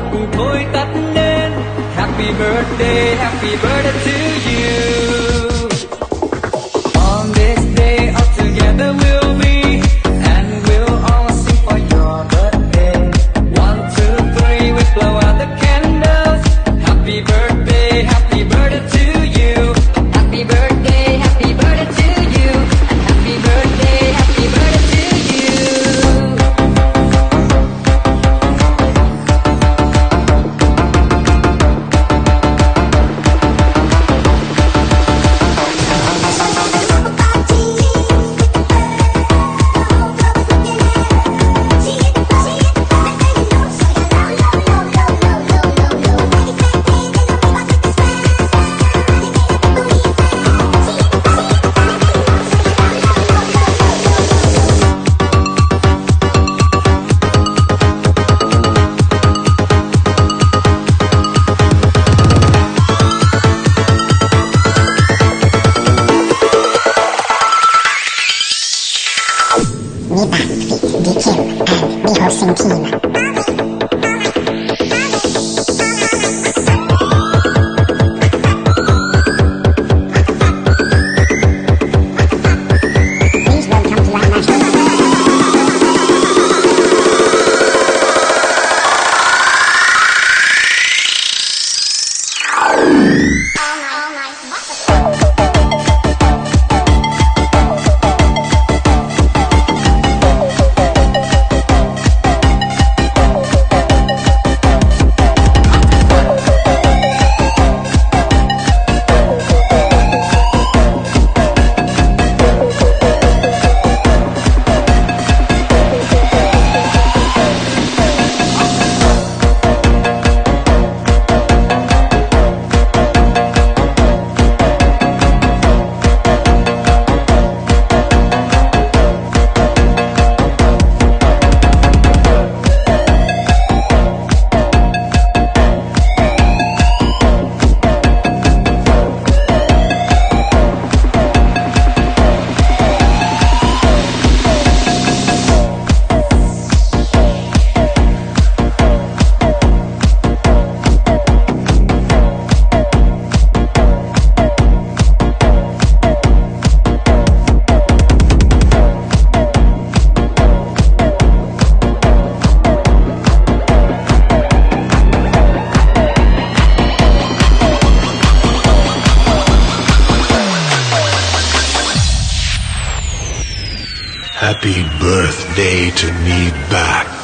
ta cùng thôi tắt nên Happy birthday, happy birthday to you. Happy birthday to me back.